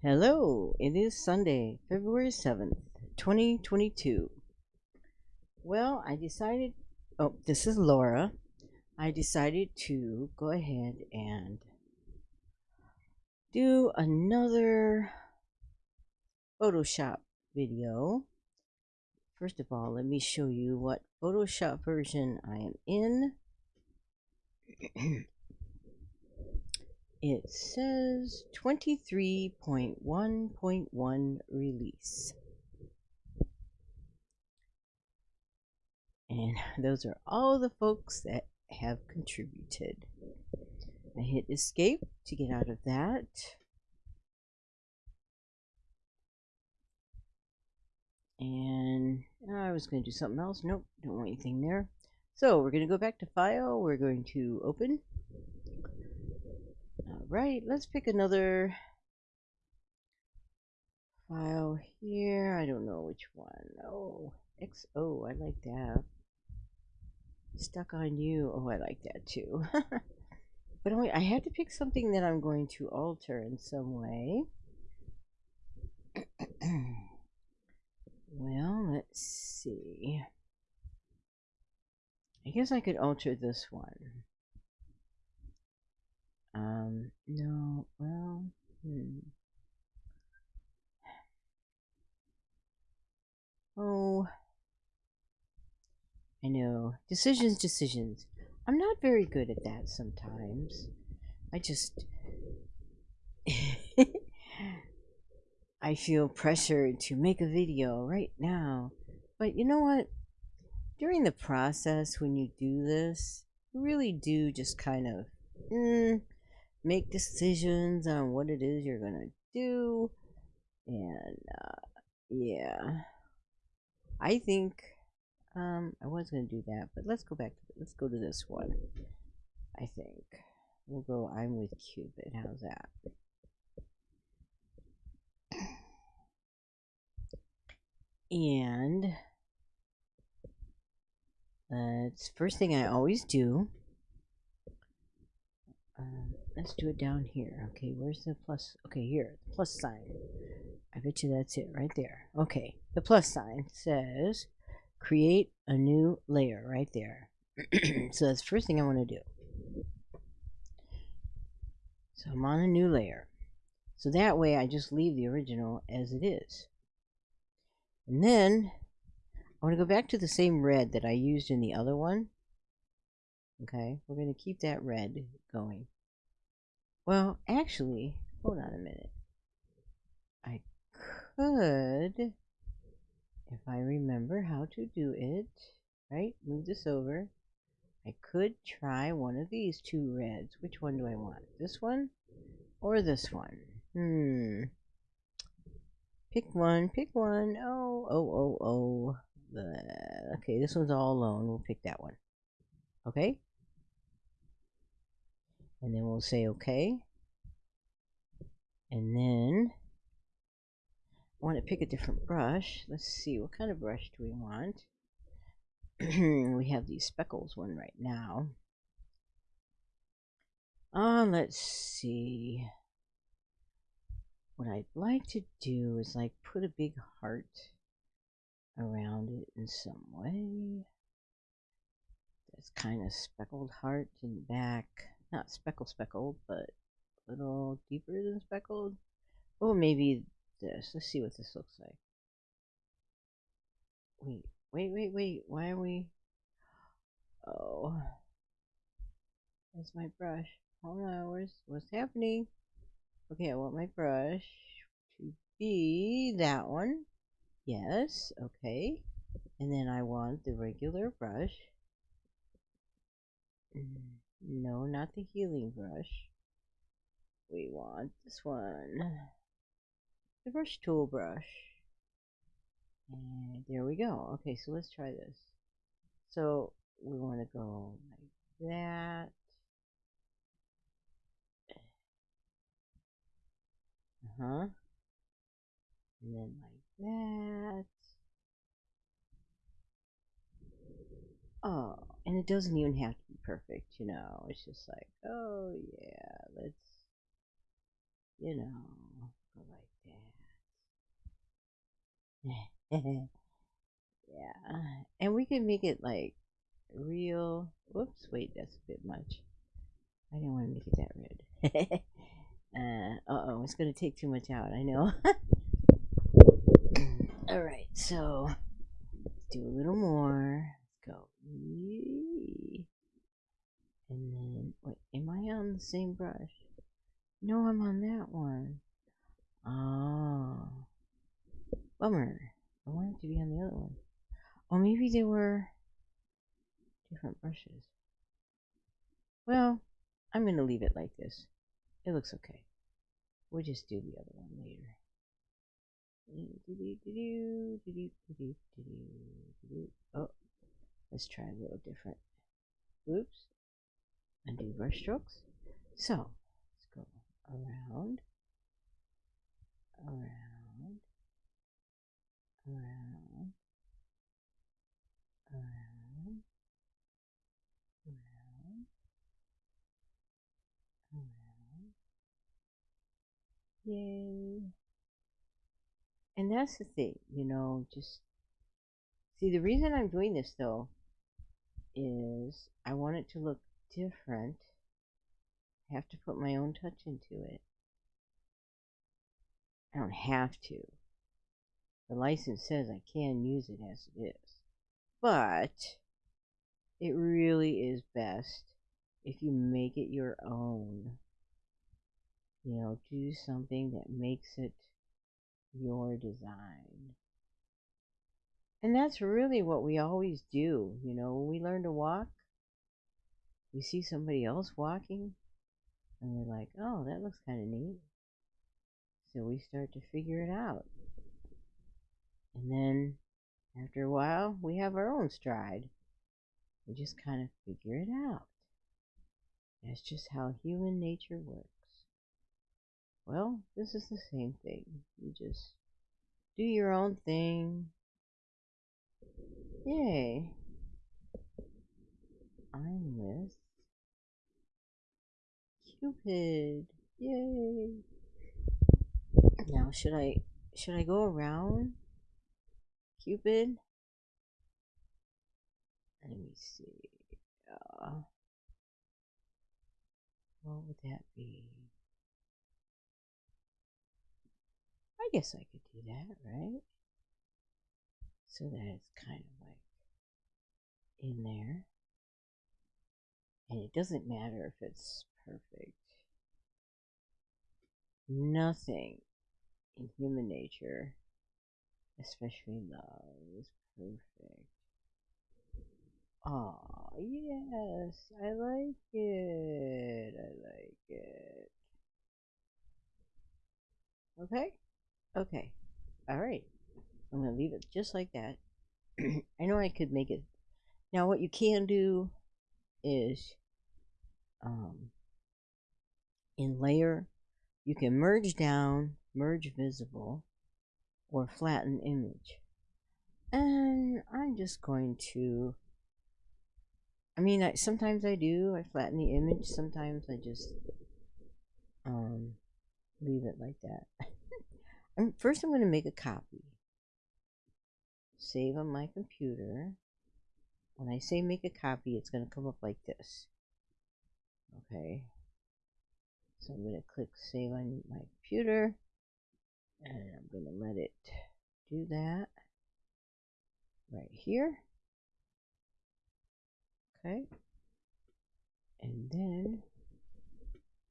Hello, it is Sunday, February 7th, 2022. Well, I decided, oh, this is Laura. I decided to go ahead and do another Photoshop video. First of all, let me show you what Photoshop version I am in. it says 23.1.1 release. And those are all the folks that have contributed. I hit escape to get out of that. And I was going to do something else. Nope, don't want anything there. So we're going to go back to file. We're going to open. Alright, let's pick another file here. I don't know which one. Oh, XO, I like that. Stuck on you. Oh, I like that too. but anyway, I have to pick something that I'm going to alter in some way. well, let's see. I guess I could alter this one. Um, no, well, hmm. Oh, I know. Decisions, decisions. I'm not very good at that sometimes. I just. I feel pressured to make a video right now. But you know what? During the process, when you do this, you really do just kind of. Mm, make decisions on what it is you're gonna do and uh, yeah. I think um, I was gonna do that but let's go back to let's go to this one I think. We'll go I'm with Cupid how's that? And that's first thing I always do um, let's do it down here. Okay, where's the plus? Okay, here, the plus sign. I bet you that's it right there. Okay, the plus sign says create a new layer right there. so that's the first thing I want to do. So I'm on a new layer. So that way I just leave the original as it is. And then I want to go back to the same red that I used in the other one. Okay, we're going to keep that red going. Well, actually, hold on a minute. I could, if I remember how to do it, right, move this over. I could try one of these two reds. Which one do I want? This one or this one? Hmm. Pick one, pick one. Oh, oh, oh, oh. The, okay, this one's all alone. We'll pick that one. Okay? And then we'll say okay. And then I want to pick a different brush. Let's see what kind of brush do we want? We have these speckles one right now. Uh, let's see. What I'd like to do is like put a big heart around it in some way. That's kind of speckled heart in the back not speckle speckled, but a little deeper than speckled. Oh, maybe this. Let's see what this looks like. Wait, wait, wait, wait. Why are we... Oh. Where's my brush? Hold on, where's, what's happening? Okay, I want my brush to be that one. Yes, okay. And then I want the regular brush. Mm. No, not the healing brush. We want this one. The brush tool brush. And there we go. Okay, so let's try this. So we want to go like that. Uh-huh. And then like that. Oh, and it doesn't even have to be perfect, you know. It's just like, oh yeah, let's, you know, go like that. yeah, and we can make it like real. Whoops, wait, that's a bit much. I didn't want to make it that red. uh, oh, it's gonna take too much out. I know. All right, so do a little more. And then, wait, am I on the same brush? No, I'm on that one. Oh. Bummer. I wanted to be on the other one. Or maybe they were different brushes. Well, I'm going to leave it like this. It looks okay. We'll just do the other one later. Oh, let's try a little different. Oops. Undo brush strokes. So, let's go around, around, around, around, around, around. Yay. And that's the thing, you know, just see the reason I'm doing this though is I want it to look different. I have to put my own touch into it. I don't have to. The license says I can use it as it is. But it really is best if you make it your own. You know, do something that makes it your design. And that's really what we always do. You know, when we learn to walk, we see somebody else walking, and we're like, oh, that looks kind of neat. So we start to figure it out. And then after a while, we have our own stride. We just kind of figure it out. That's just how human nature works. Well, this is the same thing. You just do your own thing. Yay. I'm with Cupid. Yay. Now, should I should I go around Cupid? Let me see. Uh, what would that be? I guess I could do that, right? So that it's kind of like in there. And it doesn't matter if it's perfect. Nothing in human nature, especially love, is perfect. Oh, yes, I like it. I like it. Okay? Okay. Alright. I'm going to leave it just like that. I know I could make it. Now, what you can do is um, in layer, you can merge down, merge visible, or flatten image. And I'm just going to, I mean, I, sometimes I do, I flatten the image, sometimes I just um, leave it like that. First I'm going to make a copy. Save on my computer. When I say make a copy, it's going to come up like this. Okay. So I'm going to click save on my computer and I'm going to let it do that right here. Okay. And then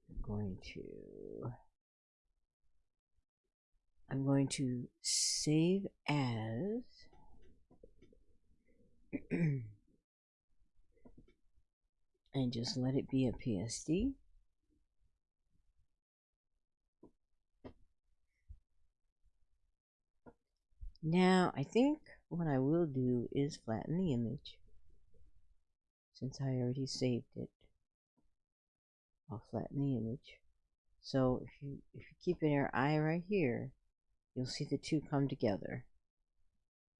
I'm going to I'm going to save as and just let it be a PSD. Now, I think what I will do is flatten the image. Since I already saved it, I'll flatten the image. So if you if you keep your eye right here, you'll see the two come together.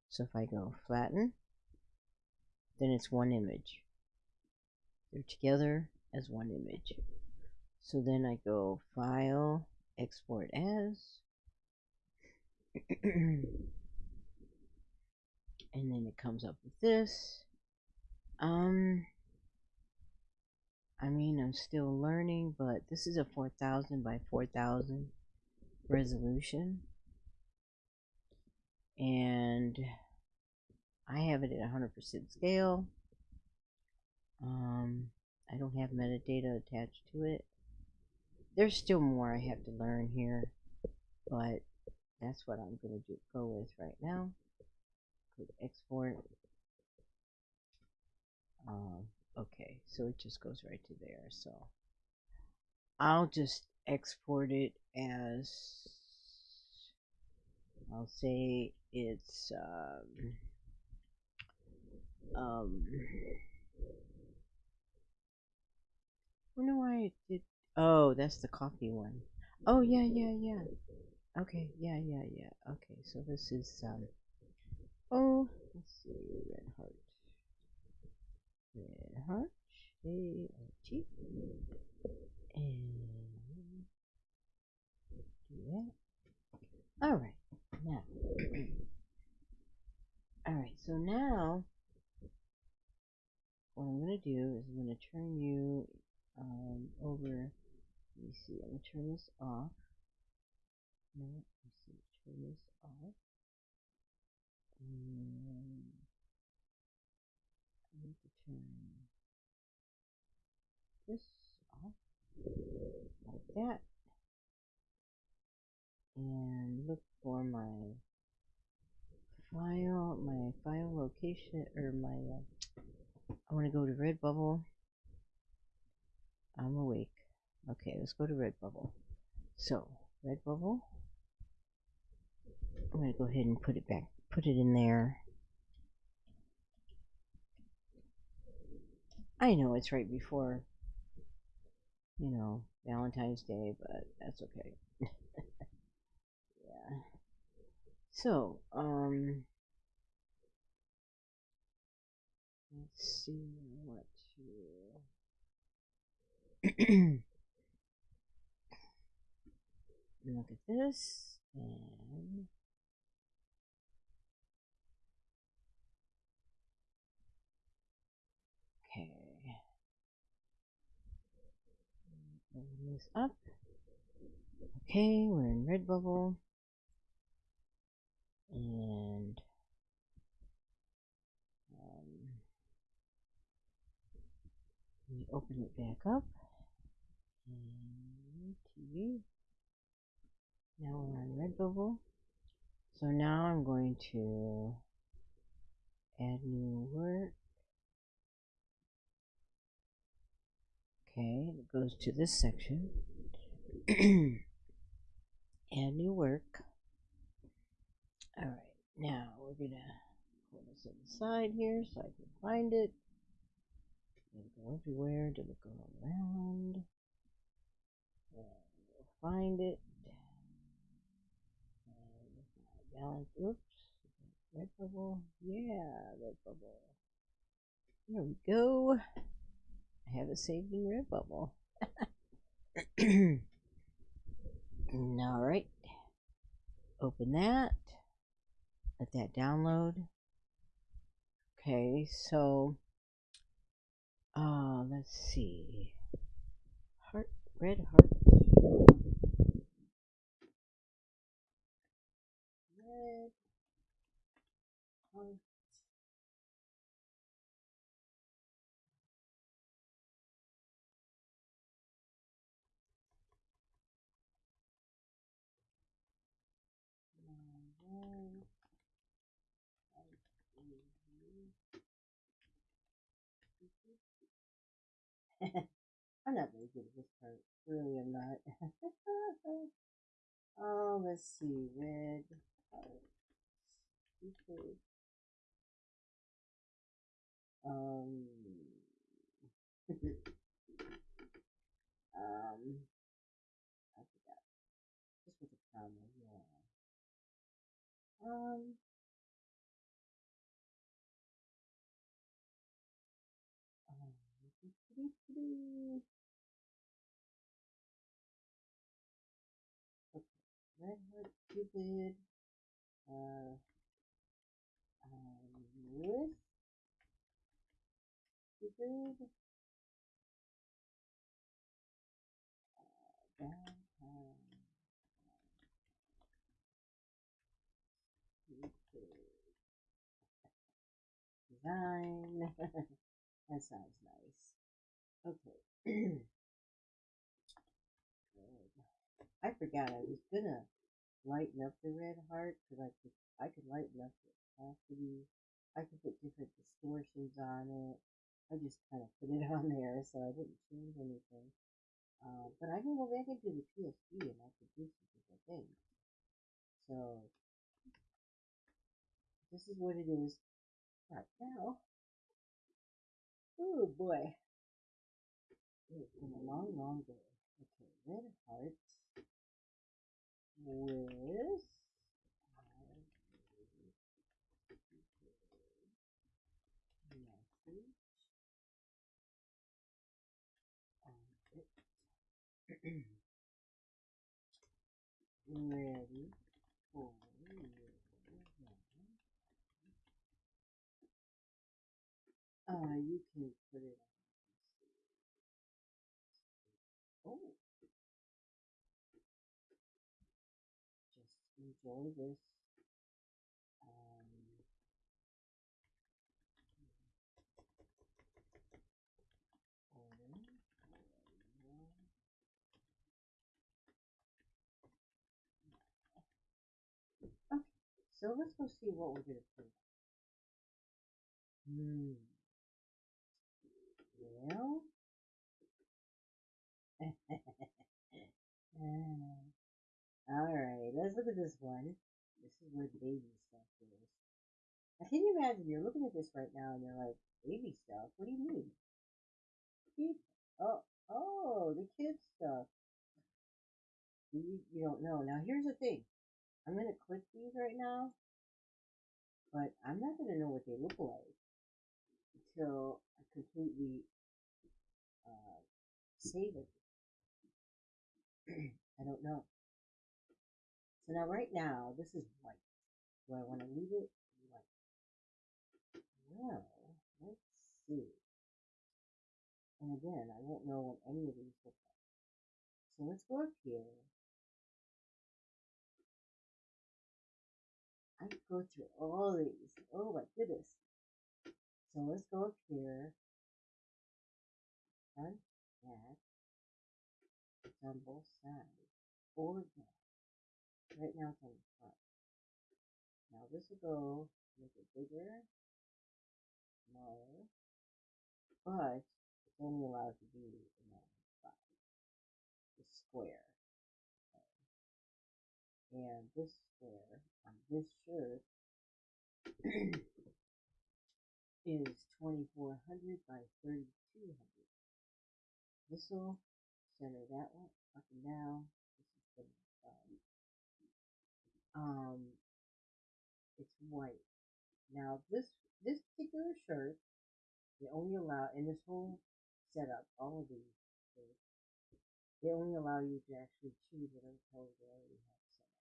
So if I go flatten, then it's one image. They're together as one image. So then I go File, Export As. and then it comes up with this. Um, I mean, I'm still learning, but this is a 4000 by 4000 resolution. And I have it at 100% scale. Um, I don't have metadata attached to it. There's still more I have to learn here, but that's what I'm going to go with right now. Click export. Um, okay, so it just goes right to there. So I'll just export it as I'll say it's um, um I wonder why it did oh that's the coffee one. Oh yeah yeah yeah. Okay yeah yeah yeah. Okay so this is um oh let's see red heart. Red heart A R T. And that. All right now. All right so now what I'm going to do is I'm going to turn you um, over, let me see, I'm going to turn this off. No, let me see, turn this off. And I need to turn this off, like that. And look for my file, my file location, or my uh, I want to go to Redbubble. I'm awake. Okay, let's go to Redbubble. So, Redbubble. I'm going to go ahead and put it back, put it in there. I know it's right before, you know, Valentine's Day, but that's okay. yeah. So, um, see what to look at this and okay. Open this up. Okay we're in redbubble. And open it back up. Now we're on Redbubble. So now I'm going to add new work. Okay, it goes to this section. add new work. Alright, now we're going to put this on the side here so I can find it. Go everywhere? Did it go around? And we'll find it. And balance. Oops. Red bubble. Yeah, red bubble. There we go. I have it saved in Redbubble. All right. Open that. Let that download. Okay, so uh, let's see. Heart, red heart. Red heart. I'm not very good at this part. Really, I'm not. oh, let's see. Red heart. Um. um. I forgot. Just with a comma, yeah. Um Cupid. Uh, um, with stupid uh, design. that sounds nice. Okay. I forgot I was gonna lighten up the red heart because I could I could lighten up the opacity. I could put different distortions on it. I just kind of put it on there, so I didn't change anything. Uh, but I can go back into the PSD and I could do some different things. So this is what it is right now. Oh boy. It's been a long, long day. Okay, red hearts with. Ready for Uh, you can this. Um, so let's go see what we're gonna put. Hmm. Well. All right, let's look at this one. This is where the baby stuff is. I can imagine you're looking at this right now and you're like, baby stuff? What do you mean? Oh, oh, the kids stuff. You, you don't know. Now, here's the thing. I'm going to click these right now, but I'm not going to know what they look like until I completely uh, save it. I don't know. So now right now, this is white. Do I want to leave it white? Well, let's see. And again, I won't know what any of these look like. So let's go up here. I could go through all these. Oh my goodness. So let's go up here. Front, back. It's on both sides. Or back. Right now it's on the front. Now this will go make it bigger, smaller, but it's only allowed to be in that spot. The square. Okay. And this square on this shirt is 2400 by 3200. This will center that one up and down. This is the side. Um, it's white. Now this this particular shirt, they only allow in this whole setup, all of these shirts, they only allow you to actually choose whatever color they already have set up.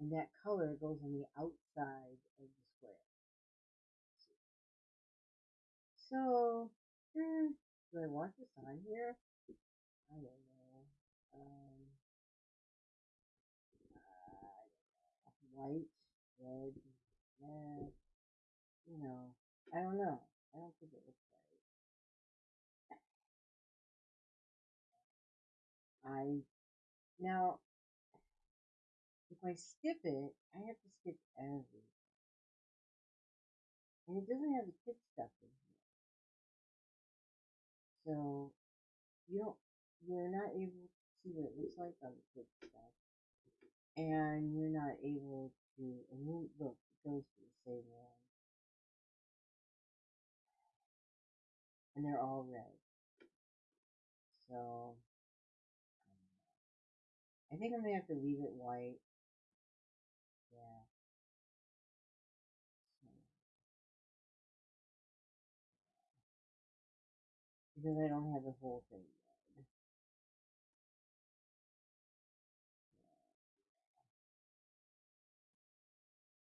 And that color goes on the outside of the square. So, hmm, do I want this on here? I don't White, red, red. You know, I don't know. I don't think it looks right. I now, if I skip it, I have to skip everything, and it doesn't have the kid stuff in here. So you don't, you're not able to see what it looks like on the kid stuff, and you're not able to. And you look, it goes to the same one, and they're all red. So I think I'm gonna have to leave it white. Yeah. Because I don't have the whole thing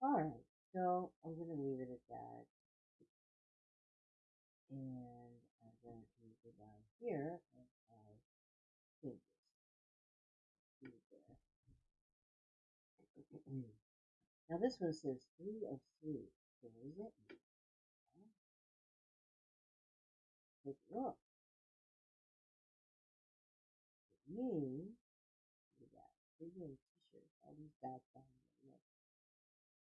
Alright, so I'm gonna leave it at that. And I'm going to go down here and. See there. now this one says three of three. So what does that mean? Take a look. It means we got premium t-shirts, all these dots down here. Look.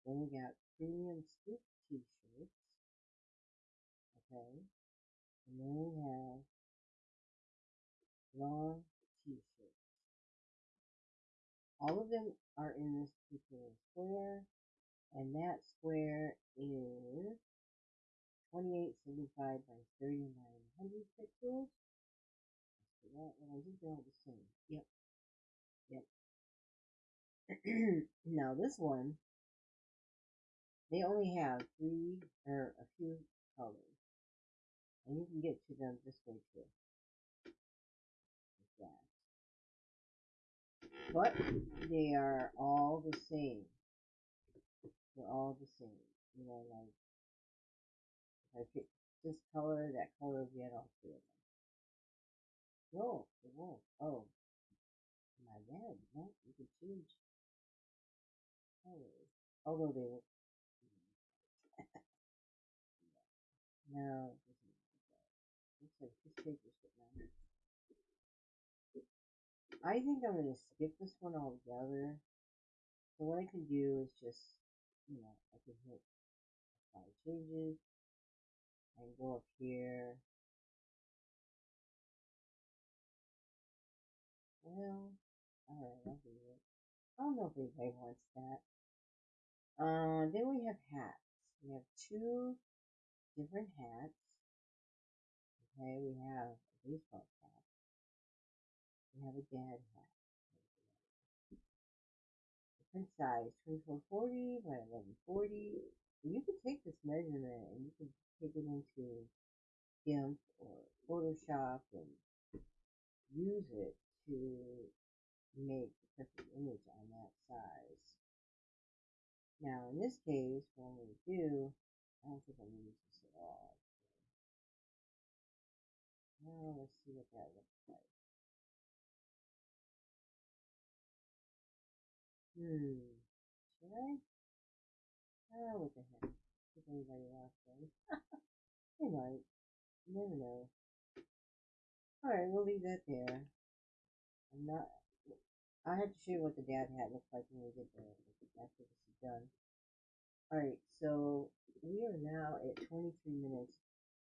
Then we got premium scoop t-shirts. Okay. And then we have long t-shirts. All of them are in this particular square, and that square is 2875 by 3900 pixels. Let's do that, and I think they're all the same. Yep. Yep. now this one, they only have three or a few colors. And you can get to them this way too. Like that. But they are all the same. They're all the same. You know, like if I pick this color, that color will get all three of them. No, it won't. Oh, my bad. No, you can change colors. Although they look. no, it doesn't This. I think I'm going to skip this one altogether. So what I can do is just, you know, I can hit apply changes. I can go up here. Well, alright, I'll do it. I don't know if anybody wants that. Uh, then we have hats. We have two different hats. Okay, we have a baseball cap. We have a dad hat. Different size, 2440 by 1140. And you can take this measurement and you can take it into GIMP or Photoshop and use it to make the perfect image on that size. Now, in this case, what I'm going to do, I don't think I'm going to use this at all. Let's see what that looks like. Hmm. Should I? Oh, what the heck. If anybody else does. they might. You never know. Alright, we'll leave that there. I'm not. I have to show you what the dad hat looks like when we get there after this is done. Alright, so we are now at 23 minutes.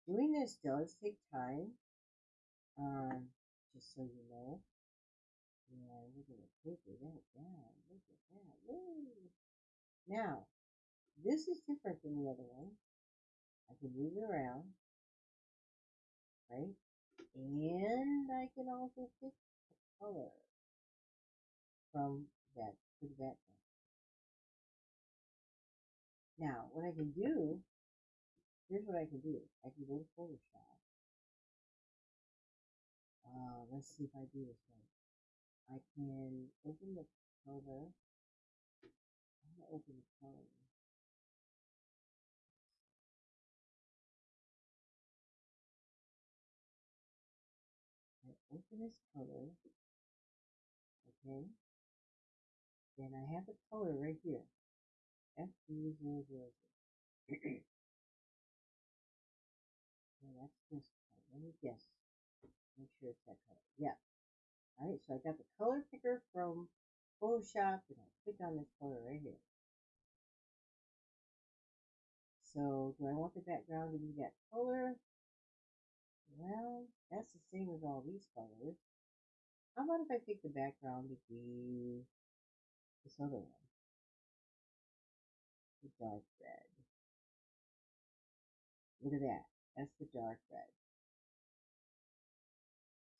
Doing this does take time. Um, just so you know. Yeah, we're gonna taper that down. Look at that. Woo! Now, this is different than the other one. I can move it around, right? And I can also pick the color from that to the background. Now, what I can do, here's what I can do. I can go to Photoshop uh, let's see if I do this right. I can open the color. I'm gonna open the color. I open this color. Okay. Then I have the color right here. FD000. so that's this color. Let me guess. Make sure it's that color. Yeah. Alright, so I got the color picker from Photoshop and I click on this color right here. So do I want the background to be that color? Well, that's the same as all these colors. How about if I pick the background to be this other one? The dark red. Look at that. That's the dark red.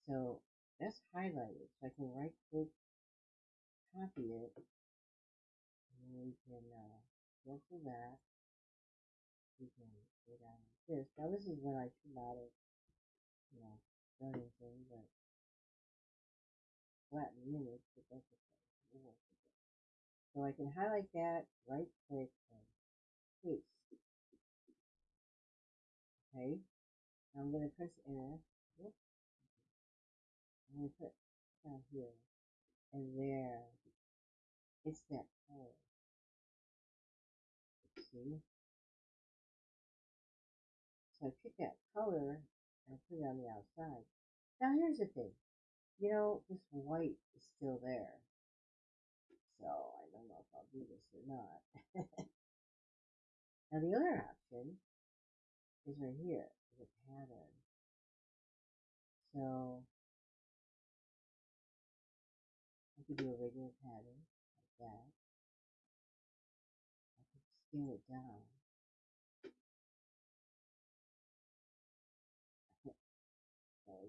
So that's highlighted. So I can right click, copy it, and we can uh, cancel that. We can go down like this. Now this is when I should not have, you know, done anything, but flatten the image, but that's okay. So I can highlight that, right click, and paste. Okay. Now I'm going to press enter. Whoop. Going to put down here and there. It's that color. See? So I pick that color and put it on the outside. Now here's the thing. You know, this white is still there. So I don't know if I'll do this or not. now the other option is right here, the pattern. So I could do a regular pattern like that. I could scale it down. That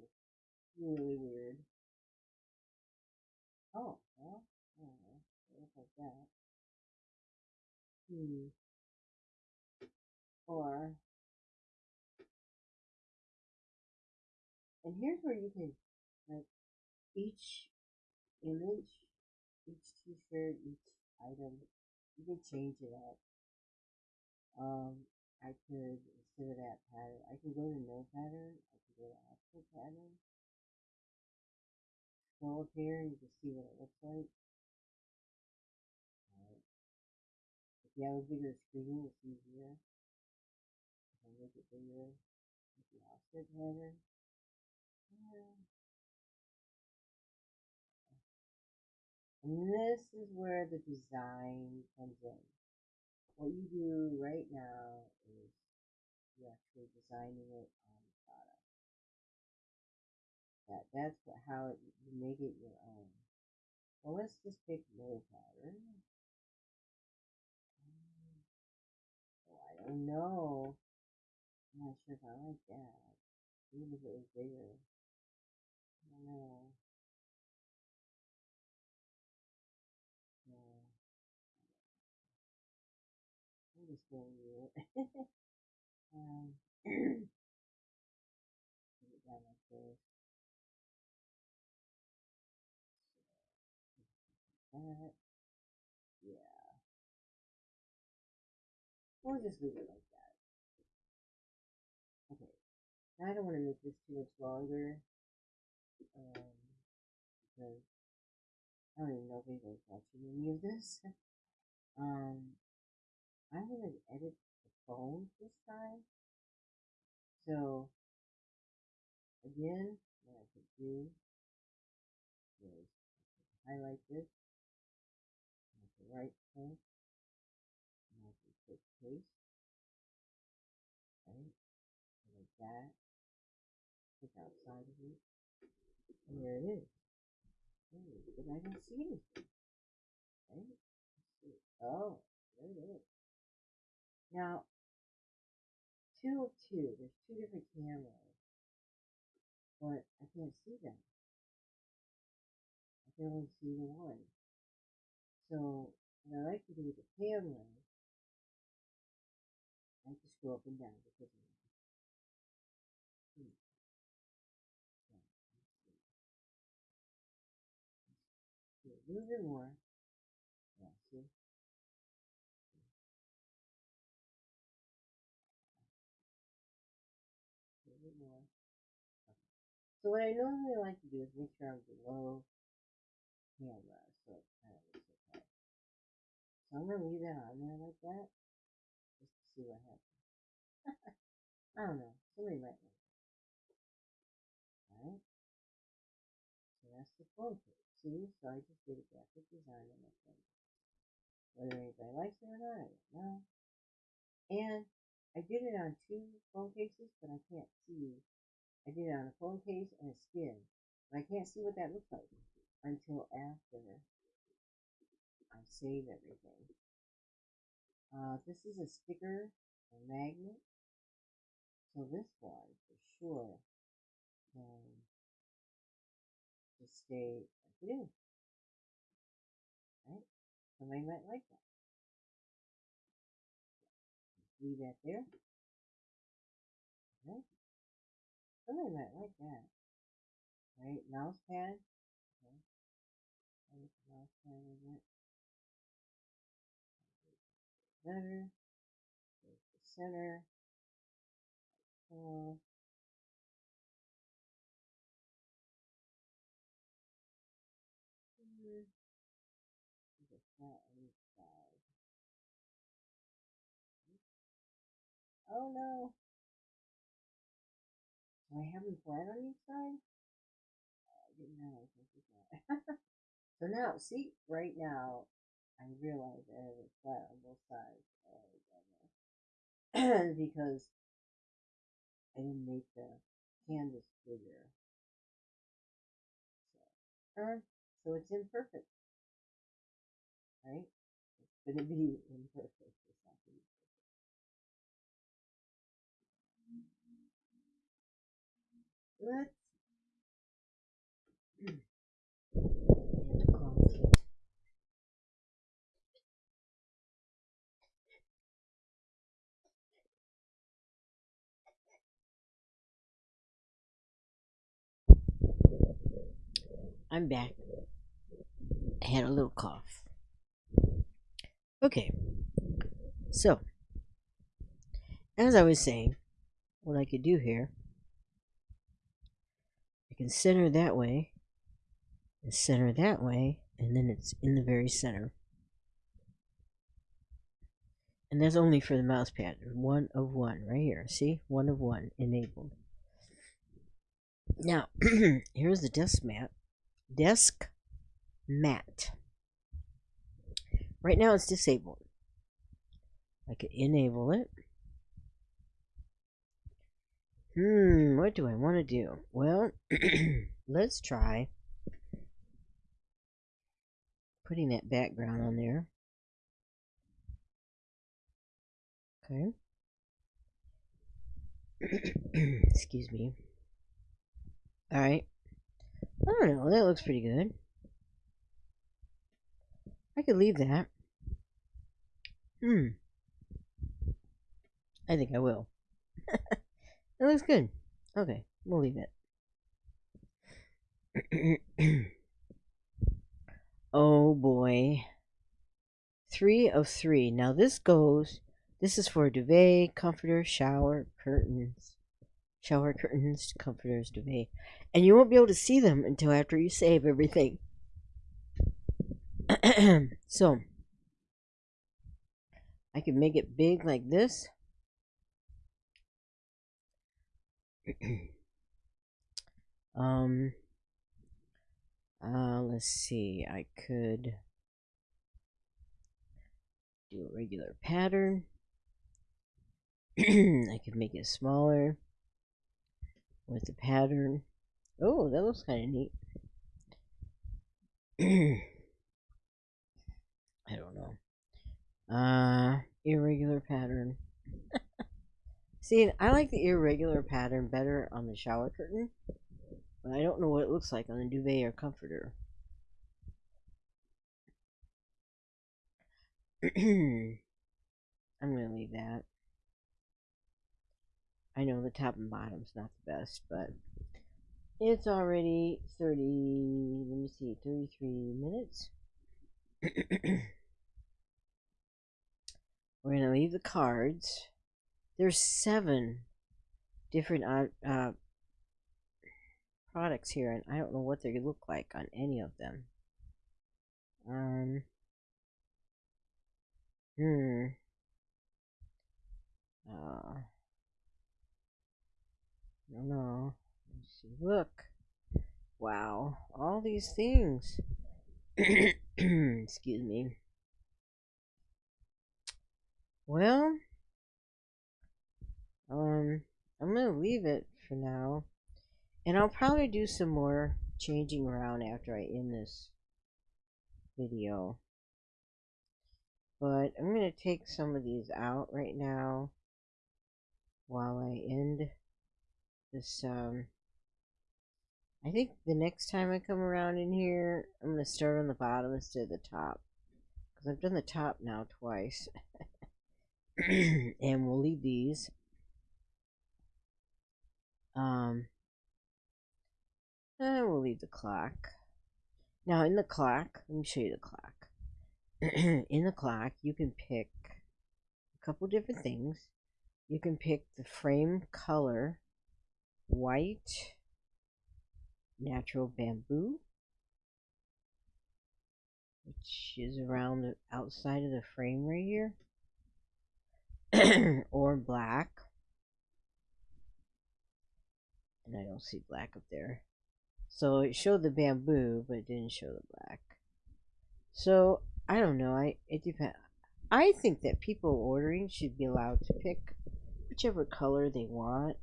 really weird. Oh, well, I don't know. It looks like that. Hmm. Or, and here's where you can, like, each image, each t-shirt, each item, you can change it up. Um, I could, instead of that pattern, I can go to no pattern, I can go to actual pattern. Scroll up here, you can see what it looks like. Right. If you have a bigger screen, it's easier. If I make it bigger, with the offset pattern. Yeah. And this is where the design comes in. What you do right now is you're actually designing it on the product. That that's what, how it, you make it your own. Well, let's just pick no pattern. Um, Oh, I don't know. I'm not sure if I like that. Even if it was bigger. I don't know. With it. um. That. Yeah. We'll just leave it like that. Okay. Now I don't want to make this too much longer. Um, because I don't even know if anybody's watching any of this. Um, I'm going to edit the phone this time. So, again, what I could do is highlight this, right click, and I can click paste, right, like that, click outside of it, and there it is. But I don't see anything, right? Oh, there it is. Now, two of two, there's two different cameras, but I can't see them. I can only see one. So, what I like to do with the camera, I like to scroll up and down because. Hmm. More. So what I normally like to do is make sure I'm below camera, so it kind of looks okay. So I'm gonna leave that on there like that, just to see what happens. I don't know. Somebody might like it. Alright? So that's the phone case. See? So I just did a graphic design on my phone. Whether anybody likes it or not, I don't know. And I did it on two phone cases, but I can't see. I did it on a phone case and a skin. I can't see what that looks like until after I save everything. Uh, this is a sticker, a magnet. So this one, for sure, can just stay like it is. Right? Somebody might like that. Leave that there. Okay. Something like, like that. Right? Mouse pad. Okay. mouse pad. Better. There's the center. Oh no! I have them flat on each side? I didn't know so now, see, right now, I realize I have it flat on both sides. Oh, because I didn't make the canvas bigger. So, uh, so it's imperfect. Right? It's going to be imperfect. I'm back. I had a little cough. Okay, so as I was saying, what I could do here, I can center that way, and center that way, and then it's in the very center. And that's only for the mouse pad. One of one, right here. See? One of one enabled. Now, here's the desk mat desk mat. Right now it's disabled. I could enable it. Hmm, what do I want to do? Well, let's try putting that background on there. Okay. Excuse me. Alright. I don't know, that looks pretty good. I could leave that. Hmm. I think I will. it looks good. Okay, we'll leave it. oh boy. Three of three. Now this goes, this is for duvet, comforter, shower, curtains shower curtains, comforters, duvet, and you won't be able to see them until after you save everything. so, I can make it big like this. um, uh, let's see, I could do a regular pattern. I could make it smaller with the pattern. Oh, that looks kind of neat. I don't know. Uh, irregular pattern. See, I like the irregular pattern better on the shower curtain, but I don't know what it looks like on the duvet or comforter. I'm going to leave that. I know the top and bottom's not the best, but it's already 30, let me see, 33 minutes. We're going to leave the cards. There's seven different uh, uh, products here, and I don't know what they look like on any of them. Um, hmm. Uh, no, no. Look. Wow. All these things. Excuse me. Well, um, I'm going to leave it for now. And I'll probably do some more changing around after I end this video. But I'm going to take some of these out right now while I end this, um, I think the next time I come around in here, I'm going to start on the bottom instead of the top. Because I've done the top now twice. and we'll leave these. Um, and we'll leave the clock. Now, in the clock, let me show you the clock. in the clock, you can pick a couple different things. You can pick the frame color white, natural bamboo, which is around the outside of the frame right here, or black. And I don't see black up there. So it showed the bamboo, but it didn't show the black. So I don't know. I it depends. I think that people ordering should be allowed to pick whichever color they want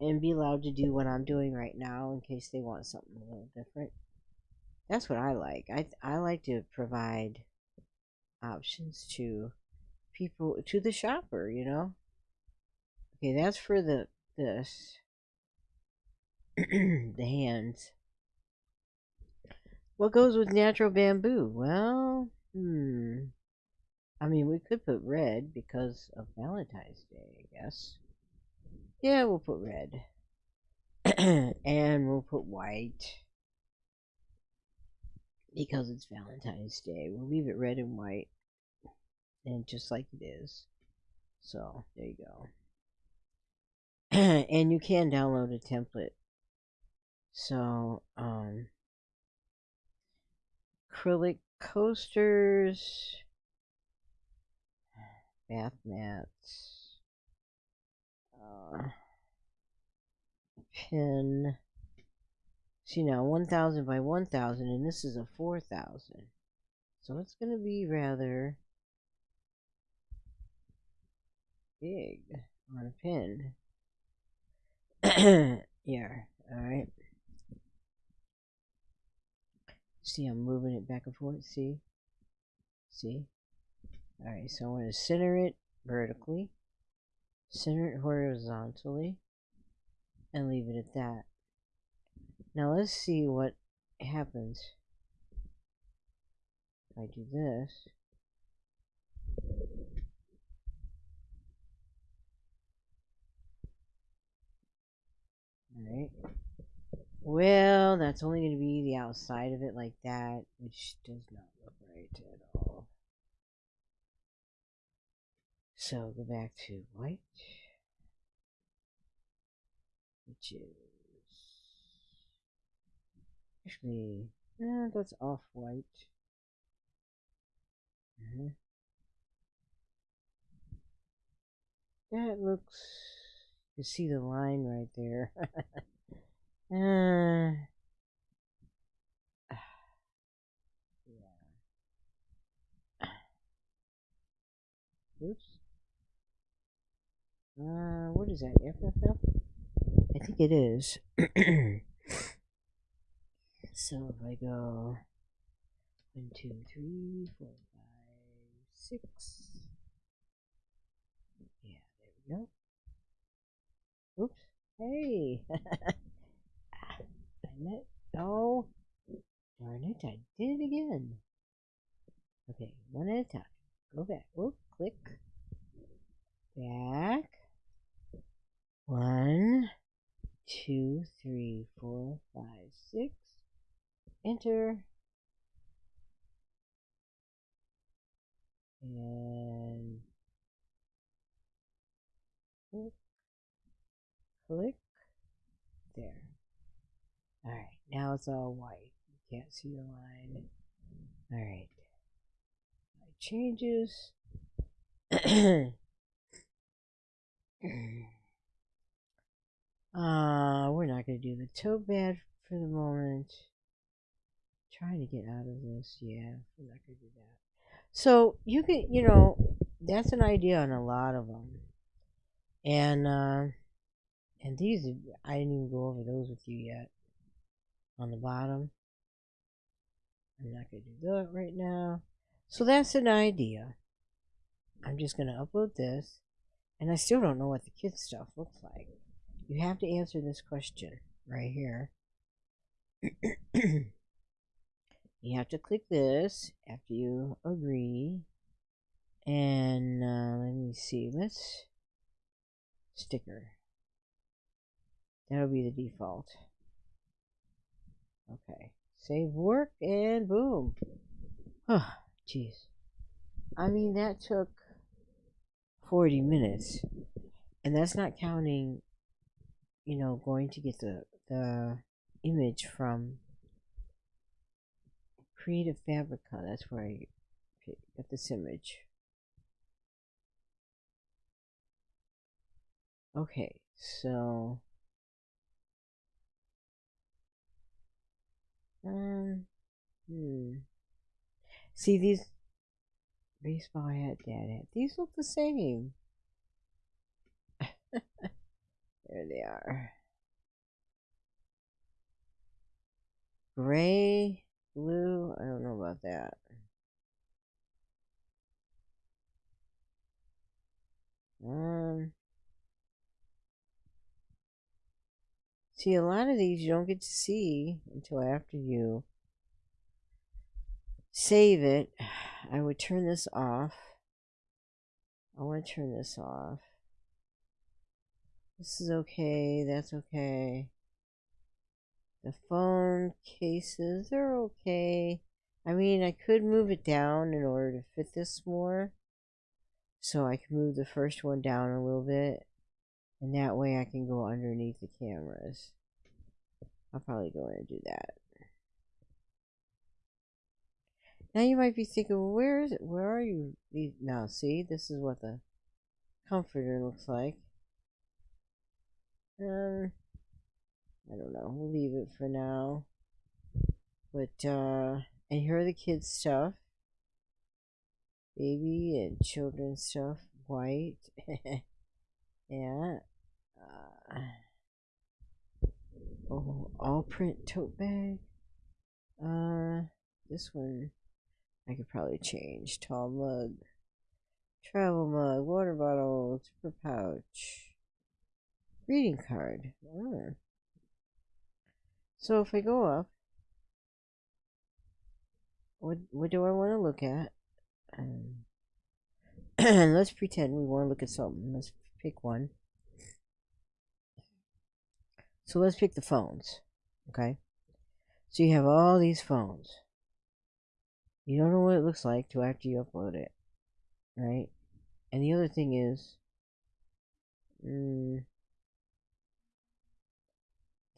and be allowed to do what I'm doing right now in case they want something a little different. That's what I like. I I like to provide options to people to the shopper, you know. Okay, that's for the this the hands. What goes with natural bamboo? Well, hmm. I mean, we could put red because of Valentine's Day, I guess. Yeah, we'll put red. and we'll put white. Because it's Valentine's Day. We'll leave it red and white. And just like it is. So, there you go. and you can download a template. So, um, acrylic coasters bath mats, uh, pin. See now, 1000 by 1000, and this is a 4000. So it's going to be rather big on a pin. yeah, alright. See, I'm moving it back and forth. See? See? Alright, so I'm going to center it vertically, center it horizontally, and leave it at that. Now let's see what happens if I do this. Alright. Well, that's only going to be the outside of it like that, which does not look right at all. So go back to white, which is actually, eh, that's off white. Mm -hmm. That looks, you see the line right there. uh, yeah. Oops. Uh, what is that? FFF? I think it is. so if I go one, two, three, four, five, six. Yeah, there we go. Oops. Hey. I met. Oh. Darn it, I did it again. Okay, one at a time. Go back. Oh, click. Back. One, two, three, four, five, six. Enter. And click, click. Alright, now it's all white. You can't see the line. Alright. Changes. Uh, we're not going to do the toe bed for the moment. Trying to get out of this. Yeah, we're not going to do that. So, you can, you know, that's an idea on a lot of them. And, uh, and these, I didn't even go over those with you yet. On the bottom. I'm not going to do that right now. So that's an idea. I'm just going to upload this. And I still don't know what the kids stuff looks like you have to answer this question right here. you have to click this after you agree. And uh, let me see, let's sticker. That'll be the default. Okay, save work and boom. Oh, jeez. I mean, that took 40 minutes. And that's not counting you know, going to get the, the image from Creative Fabrica. That's where I got this image. Okay, so um, hmm. See these baseball hat, dad hat. These look the same. there they are. Gray, blue. I don't know about that. Um. See, a lot of these you don't get to see until after you save it. I would turn this off. I want to turn this off. This is okay. That's okay. The phone cases are okay. I mean, I could move it down in order to fit this more. So I can move the first one down a little bit. And that way I can go underneath the cameras. I'll probably go in and do that. Now you might be thinking, well, where is it? Where are you? Now, see, this is what the comforter looks like. Um, I don't know. We'll leave it for now. But, uh, and here are the kids' stuff. Baby and children's stuff. White. yeah. Uh, oh, all print tote bag. Uh, this one I could probably change. Tall mug. Travel mug. Water bottle. Zipper pouch. Greeting card. Oh. So if I go up, what what do I want to look at? Um, let's pretend we want to look at something. Let's pick one. So let's pick the phones. Okay. So you have all these phones. You don't know what it looks like till after you upload it. Right? And the other thing is, mm,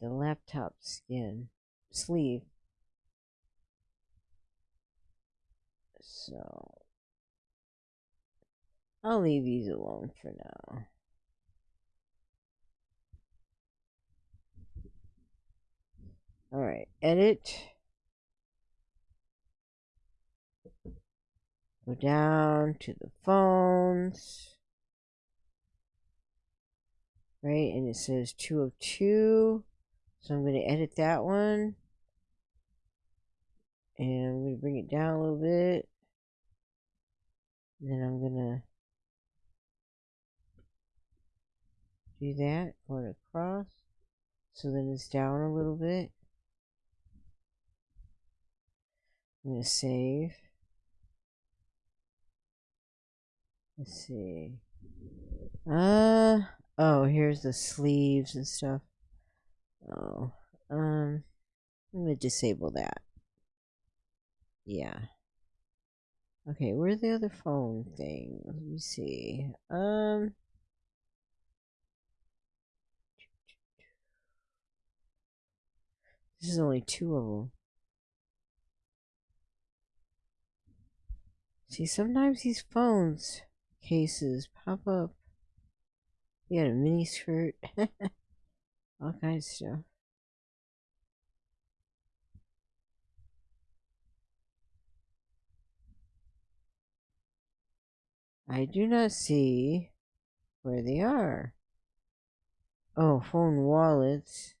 the laptop skin sleeve. So I'll leave these alone for now. Alright, edit. Go down to the phones. Right, and it says two of two. So I'm going to edit that one. And I'm going to bring it down a little bit. And then I'm going to do that, going across. So then it's down a little bit. I'm going to save. Let's see. Uh, oh, here's the sleeves and stuff. Oh, um, I'm gonna disable that. Yeah. Okay, where's the other phone thing? Let me see. Um. This is only two of them. See, sometimes these phones cases pop up. You got a mini skirt. all kinds of stuff. I do not see where they are. Oh, phone wallets.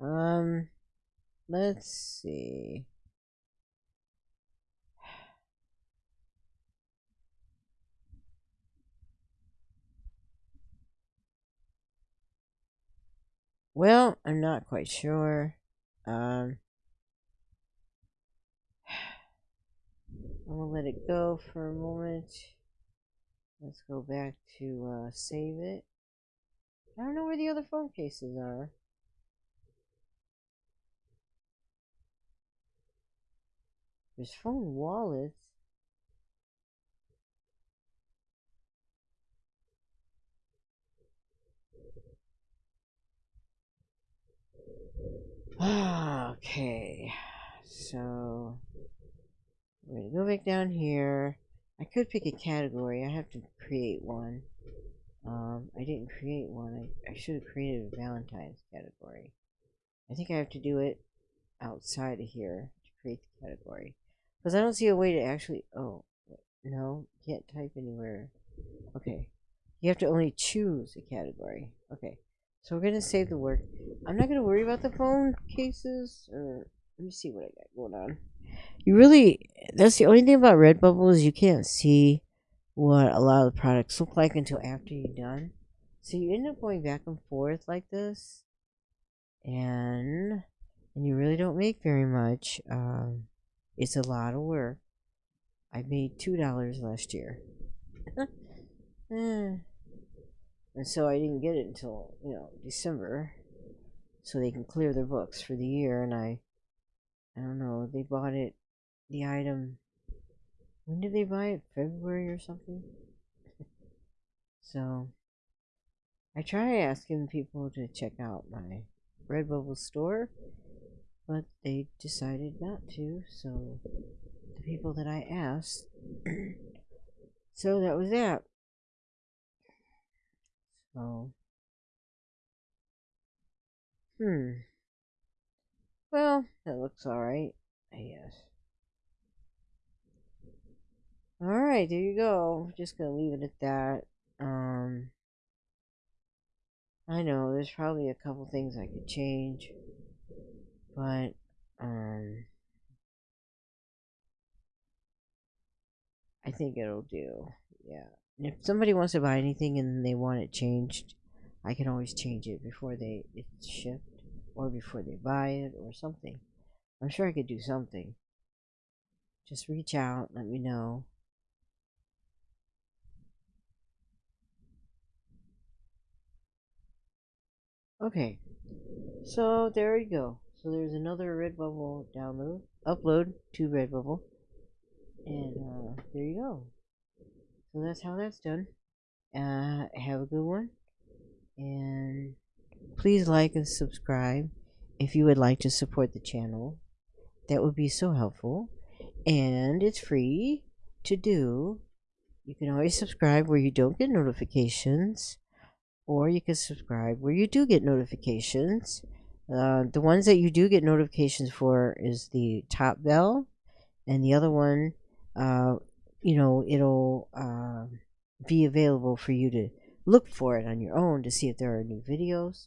Um, let's see. Well, I'm not quite sure. Um, I'm gonna let it go for a moment. Let's go back to uh, save it. I don't know where the other phone cases are. There's phone wallets. okay, so we're gonna go back down here. I could pick a category. I have to create one. Um, I didn't create one. I, I should have created a Valentine's category. I think I have to do it outside of here to create the category. Because I don't see a way to actually... Oh, no, can't type anywhere. Okay. You have to only choose a category. Okay. So we're going to save the work. I'm not going to worry about the phone cases. Or Let me see what I got going on. You really... That's the only thing about Redbubble is you can't see what a lot of the products look like until after you're done. So you end up going back and forth like this. And... And you really don't make very much. Um, it's a lot of work. I made $2 last year. Eh. and so I didn't get it until, you know, December. So they can clear their books for the year. And I, I don't know, they bought it, the item, when did they buy it? February or something? so I try asking people to check out my Redbubble store, but they decided not to. So the people that I asked, so that was that. So, hmm. Well, that looks alright, I guess. Alright, there you go. Just gonna leave it at that. Um, I know, there's probably a couple things I could change. But, um, I think it'll do. Yeah if somebody wants to buy anything and they want it changed, I can always change it before they it's shipped or before they buy it or something. I'm sure I could do something. Just reach out, let me know. Okay, so there you go. So there's another Redbubble download, upload to Redbubble, and uh, there you go. So that's how that's done. Uh, have a good one. And please like and subscribe if you would like to support the channel. That would be so helpful. And it's free to do. You can always subscribe where you don't get notifications. Or you can subscribe where you do get notifications. Uh, the ones that you do get notifications for is the top bell. And the other one uh, you know, it'll uh, be available for you to look for it on your own to see if there are new videos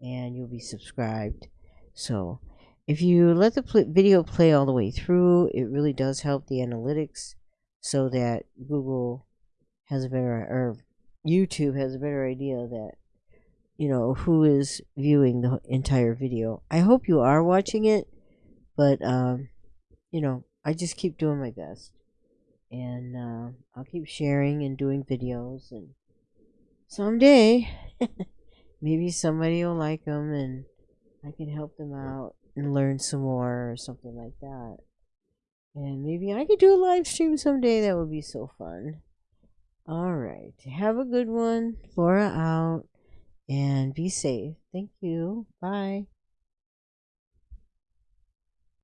and you'll be subscribed. So if you let the pl video play all the way through, it really does help the analytics so that Google has a better, or YouTube has a better idea that, you know, who is viewing the entire video. I hope you are watching it, but, um, you know, I just keep doing my best. And uh, I'll keep sharing and doing videos and someday maybe somebody will like them and I can help them out and learn some more or something like that. And maybe I could do a live stream someday. That would be so fun. Alright have a good one. Flora out and be safe. Thank you. Bye